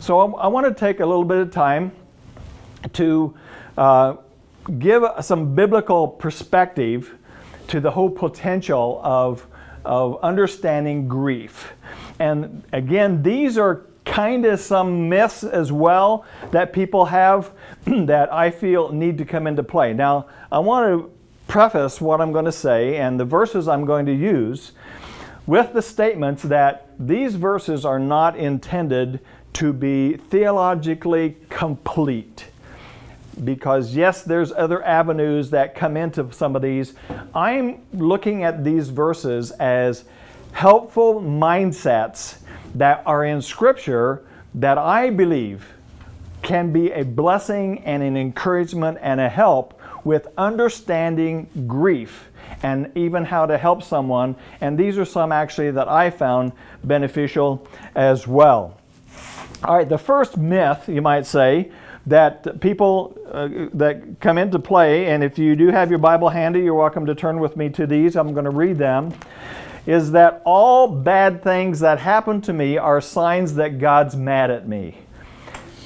so I, I want to take a little bit of time to uh, give some biblical perspective to the whole potential of, of understanding grief. And again, these are kind of some myths as well that people have that I feel need to come into play. Now, I want to preface what I'm going to say and the verses I'm going to use with the statements that these verses are not intended to be theologically complete. Because yes, there's other avenues that come into some of these. I'm looking at these verses as helpful mindsets that are in Scripture that I believe can be a blessing and an encouragement and a help with understanding grief and even how to help someone. And these are some actually that I found beneficial as well. All right, the first myth, you might say, that people uh, that come into play, and if you do have your Bible handy, you're welcome to turn with me to these. I'm going to read them is that all bad things that happen to me are signs that God's mad at me.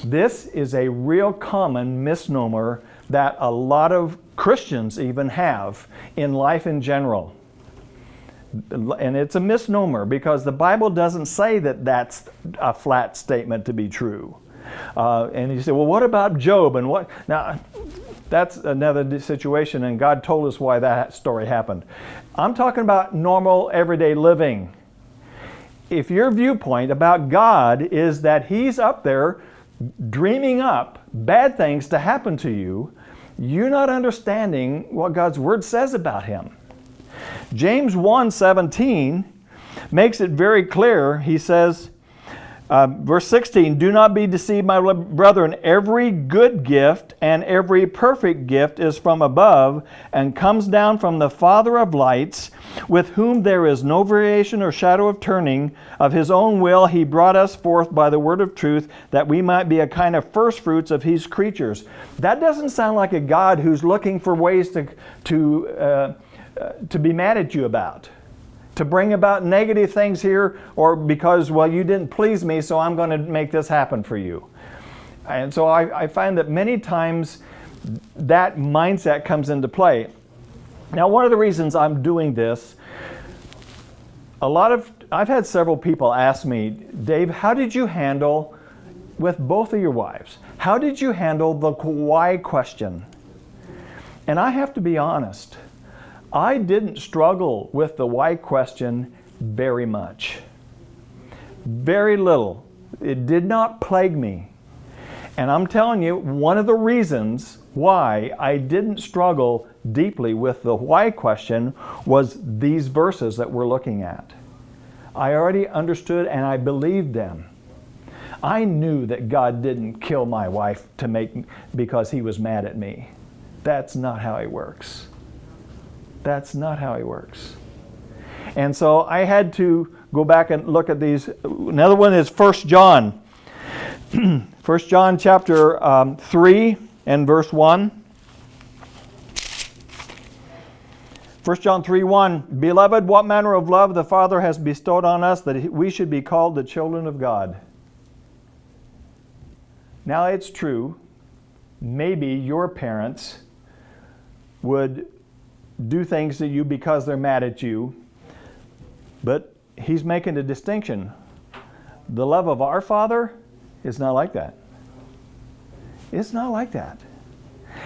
This is a real common misnomer that a lot of Christians even have in life in general. And it's a misnomer because the Bible doesn't say that that's a flat statement to be true. Uh, and you say, well, what about Job? And what? Now, that's another situation, and God told us why that story happened. I'm talking about normal, everyday living. If your viewpoint about God is that He's up there dreaming up bad things to happen to you, you're not understanding what God's Word says about Him. James 1:17 makes it very clear. He says, uh, verse 16, Do not be deceived, my brethren. Every good gift and every perfect gift is from above and comes down from the Father of lights, with whom there is no variation or shadow of turning. Of his own will he brought us forth by the word of truth, that we might be a kind of first fruits of his creatures. That doesn't sound like a God who's looking for ways to, to, uh, to be mad at you about to bring about negative things here or because, well, you didn't please me, so I'm going to make this happen for you. And so I, I find that many times that mindset comes into play. Now, one of the reasons I'm doing this, a lot of, I've had several people ask me, Dave, how did you handle with both of your wives? How did you handle the why question? And I have to be honest. I didn't struggle with the why question very much. Very little. It did not plague me. And I'm telling you, one of the reasons why I didn't struggle deeply with the why question was these verses that we're looking at. I already understood and I believed them. I knew that God didn't kill my wife to make because he was mad at me. That's not how he works. That's not how he works. And so I had to go back and look at these. Another one is 1 John. 1 John chapter um, 3 and verse 1. 1 John 3 1 Beloved, what manner of love the Father has bestowed on us that we should be called the children of God. Now it's true, maybe your parents would do things to you because they're mad at you. But he's making a distinction. The love of our Father is not like that. It's not like that.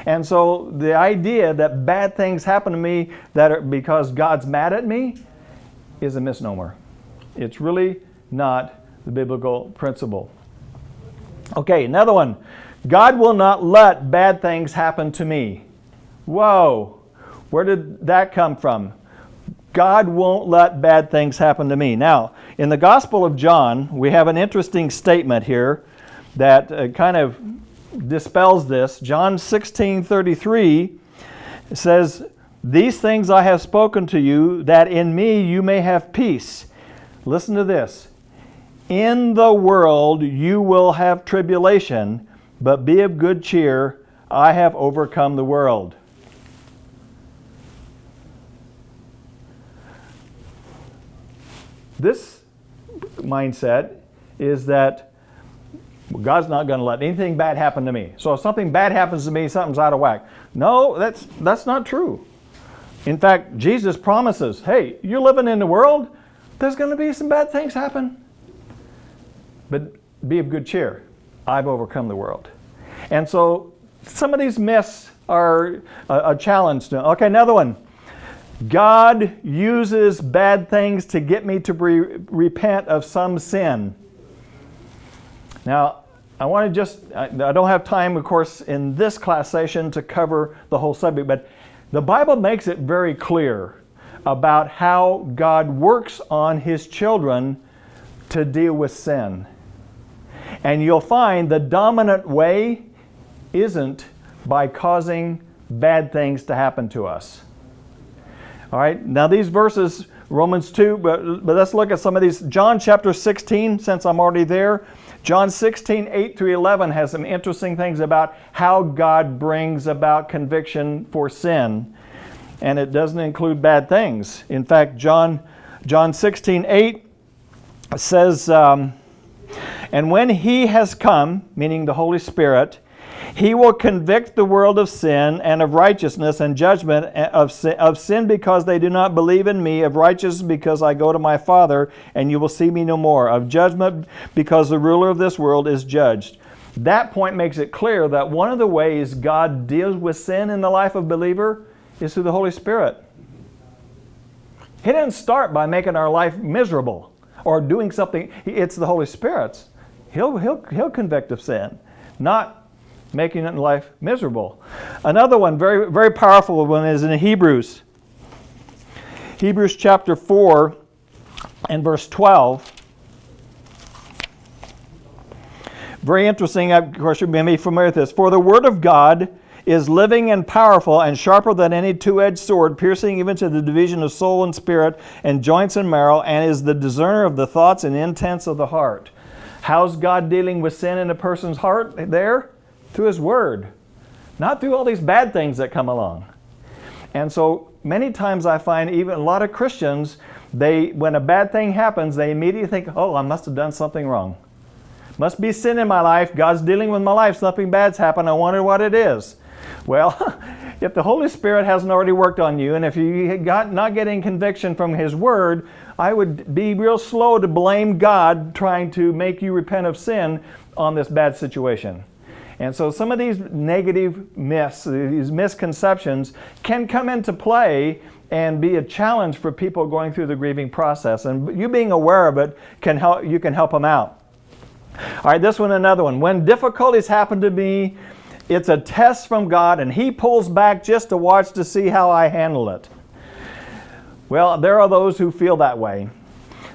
And so the idea that bad things happen to me that are because God's mad at me is a misnomer. It's really not the biblical principle. Okay, another one. God will not let bad things happen to me. Whoa. Where did that come from? God won't let bad things happen to me. Now, in the Gospel of John, we have an interesting statement here that uh, kind of dispels this. John 16 33 says, These things I have spoken to you, that in me you may have peace. Listen to this. In the world you will have tribulation, but be of good cheer. I have overcome the world. This mindset is that God's not going to let anything bad happen to me. So if something bad happens to me, something's out of whack. No, that's that's not true. In fact, Jesus promises, hey, you're living in the world, there's going to be some bad things happen. But be of good cheer. I've overcome the world. And so some of these myths are a, a challenge to. Okay, another one. God uses bad things to get me to re repent of some sin. Now, I want to just, I, I don't have time, of course, in this class session to cover the whole subject, but the Bible makes it very clear about how God works on His children to deal with sin. And you'll find the dominant way isn't by causing bad things to happen to us. All right, now these verses, Romans 2, but, but let's look at some of these. John chapter 16, since I'm already there. John 16, 8 through 11 has some interesting things about how God brings about conviction for sin. And it doesn't include bad things. In fact, John, John 16, 8 says, um, And when he has come, meaning the Holy Spirit, he will convict the world of sin and of righteousness and judgment eh, of sin, of sin because they do not believe in me, of righteousness because I go to my Father and you will see me no more, of judgment because the ruler of this world is judged. That point makes it clear that one of the ways God deals with sin in the life of believer is through the Holy Spirit. He didn't start by making our life miserable or doing something. It's the Holy Spirit's. He'll, he'll, he'll convict of sin, not making it life miserable. Another one, very, very powerful one, is in Hebrews. Hebrews chapter 4 and verse 12. Very interesting, of course, you may be familiar with this. For the word of God is living and powerful and sharper than any two edged sword, piercing even to the division of soul and spirit and joints and marrow, and is the discerner of the thoughts and intents of the heart. How's God dealing with sin in a person's heart there? Through His Word, not through all these bad things that come along. And so many times I find even a lot of Christians, they when a bad thing happens, they immediately think, oh, I must have done something wrong. Must be sin in my life. God's dealing with my life. Something bad's happened. I wonder what it is. Well, if the Holy Spirit hasn't already worked on you, and if you got not getting conviction from His Word, I would be real slow to blame God trying to make you repent of sin on this bad situation. And so some of these negative myths, these misconceptions, can come into play and be a challenge for people going through the grieving process. And you being aware of it can help you can help them out. All right, this one another one. When difficulties happen to me, it's a test from God and he pulls back just to watch to see how I handle it. Well, there are those who feel that way.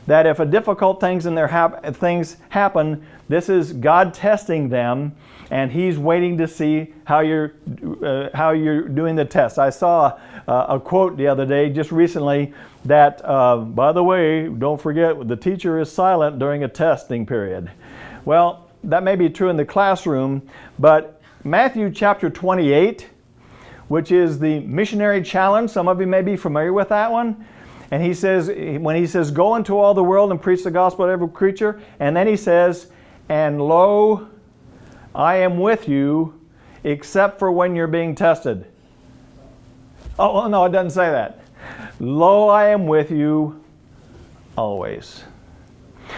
That if a difficult things in their hap- things happen, this is God testing them and he's waiting to see how you're uh, how you're doing the test. I saw uh, a quote the other day, just recently, that uh, by the way, don't forget the teacher is silent during a testing period. Well, that may be true in the classroom, but Matthew chapter 28, which is the missionary challenge. Some of you may be familiar with that one. And he says, when he says, go into all the world and preach the gospel to every creature, and then he says, and lo, I am with you except for when you're being tested. Oh, no, it doesn't say that. Lo, I am with you always.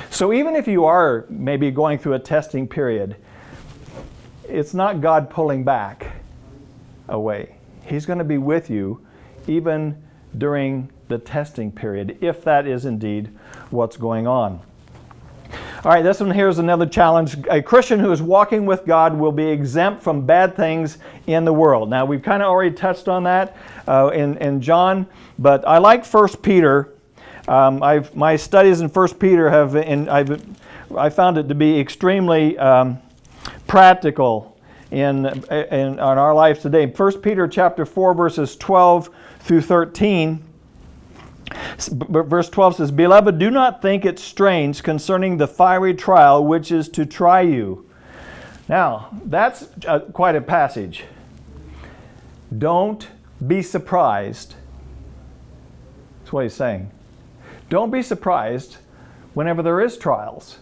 So even if you are maybe going through a testing period, it's not God pulling back away. He's going to be with you even during the testing period, if that is indeed what's going on. All right, this one here is another challenge. A Christian who is walking with God will be exempt from bad things in the world. Now, we've kind of already touched on that uh, in, in John, but I like 1 Peter. Um, I've, my studies in 1 Peter have, in, I've, I found it to be extremely um, practical in, in, in our lives today. 1 Peter chapter 4, verses 12 through 13 Verse 12 says, Beloved, do not think it strange concerning the fiery trial which is to try you. Now, that's quite a passage. Don't be surprised. That's what he's saying. Don't be surprised whenever there is trials.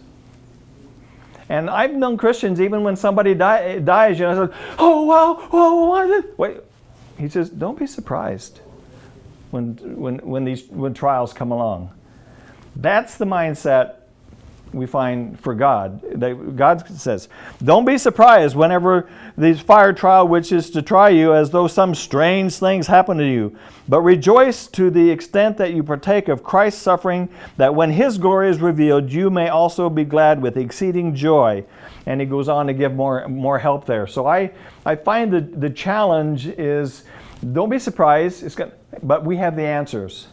And I've known Christians, even when somebody die, dies, you know, oh, wow, oh, it? Wait, he says, don't be surprised when, when, when these when trials come along. That's the mindset we find for God. God says, Don't be surprised whenever these fire trial which is to try you as though some strange things happen to you. But rejoice to the extent that you partake of Christ's suffering, that when his glory is revealed, you may also be glad with exceeding joy. And he goes on to give more, more help there. So I, I find that the challenge is don't be surprised, it's gonna, but we have the answers.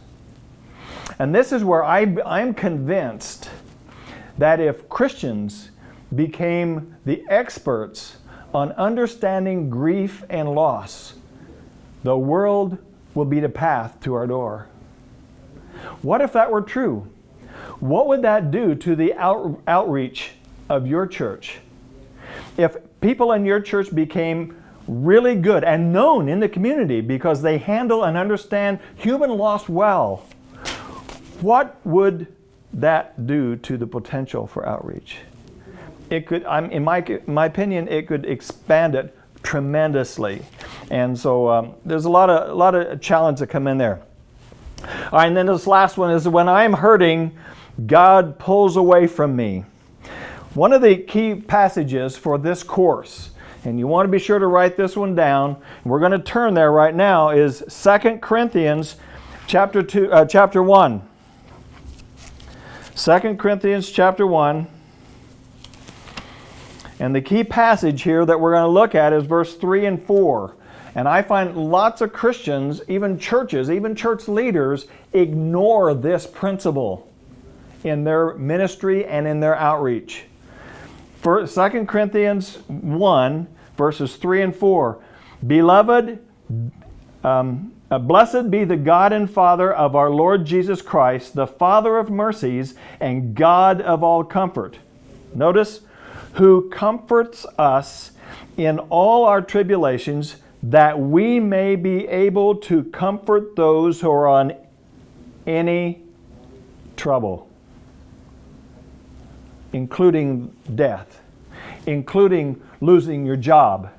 And this is where I, I'm convinced that if Christians became the experts on understanding grief and loss, the world will be the path to our door. What if that were true? What would that do to the out, outreach of your church? If people in your church became really good and known in the community because they handle and understand human loss well, what would that do to the potential for outreach? It could, I'm, in, my, my opinion, it could expand it tremendously. And so um, there's a lot of, a lot of challenge that come in there. All right, and then this last one is when I'm hurting, God pulls away from me. One of the key passages for this course, and you want to be sure to write this one down, we're going to turn there right now, is 2 Corinthians chapter, two, uh, chapter 1. 2 Corinthians chapter 1. And the key passage here that we're going to look at is verse 3 and 4. And I find lots of Christians, even churches, even church leaders, ignore this principle in their ministry and in their outreach. For 2 Corinthians 1, verses 3 and 4. Beloved, um, uh, blessed be the God and Father of our Lord Jesus Christ, the Father of mercies and God of all comfort. Notice, who comforts us in all our tribulations, that we may be able to comfort those who are on any trouble, including death, including losing your job,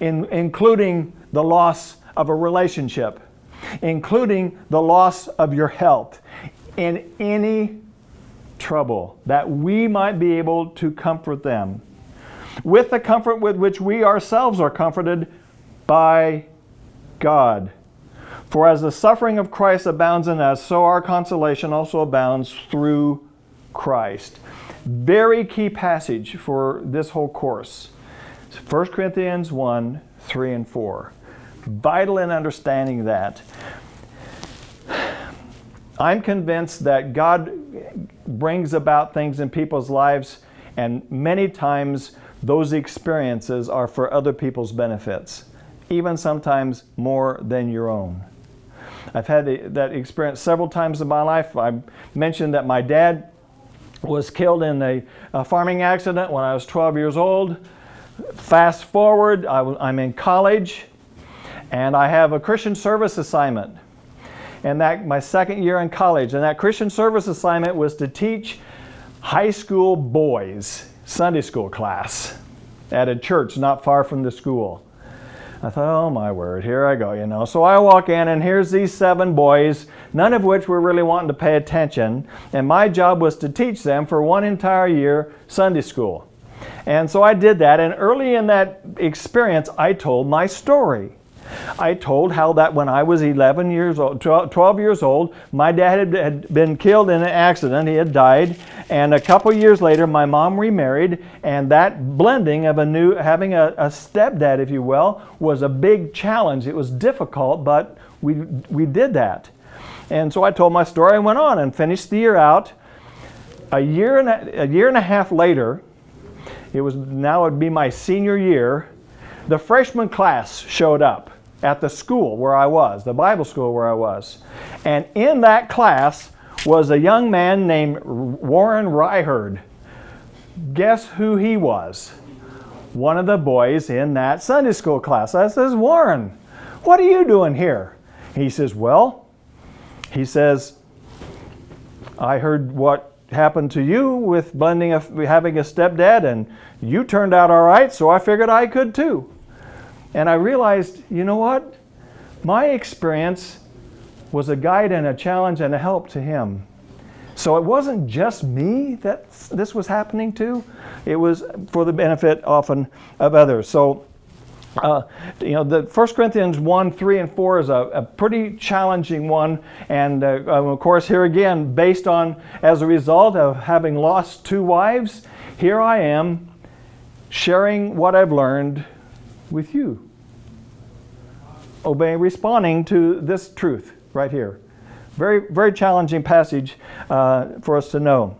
in, including the loss of a relationship, including the loss of your health, in any trouble, that we might be able to comfort them with the comfort with which we ourselves are comforted by God. For as the suffering of Christ abounds in us, so our consolation also abounds through Christ. Very key passage for this whole course. 1 Corinthians 1, 3 and 4 vital in understanding that. I'm convinced that God brings about things in people's lives, and many times those experiences are for other people's benefits, even sometimes more than your own. I've had that experience several times in my life. I mentioned that my dad was killed in a, a farming accident when I was 12 years old. Fast forward, I, am in college and I have a Christian service assignment. And that my second year in college. And that Christian service assignment was to teach high school boys Sunday school class at a church not far from the school. I thought, oh my word, here I go, you know. So I walk in and here's these seven boys, none of which were really wanting to pay attention. And my job was to teach them for one entire year Sunday school. And so I did that. And early in that experience, I told my story. I told how that when I was 11 years old, 12 years old, my dad had been killed in an accident. He had died. And a couple years later, my mom remarried. And that blending of a new, having a, a stepdad, if you will, was a big challenge. It was difficult, but we, we did that. And so I told my story and went on and finished the year out. A year and a, a year and a half later, it was now it would be my senior year, the freshman class showed up at the school where I was, the Bible school where I was. And in that class was a young man named Warren Ryherd. Guess who he was? One of the boys in that Sunday school class. I says, Warren, what are you doing here? He says, well, he says, I heard what happened to you with blending a, having a stepdad, and you turned out all right, so I figured I could too. And I realized, you know what? My experience was a guide and a challenge and a help to him. So it wasn't just me that this was happening to, it was for the benefit often of others. So uh, you know, the 1 Corinthians 1, 3, and 4 is a, a pretty challenging one. And uh, of course, here again, based on, as a result of having lost two wives, here I am sharing what I've learned with you. Obeying, responding to this truth right here. Very, very challenging passage uh, for us to know.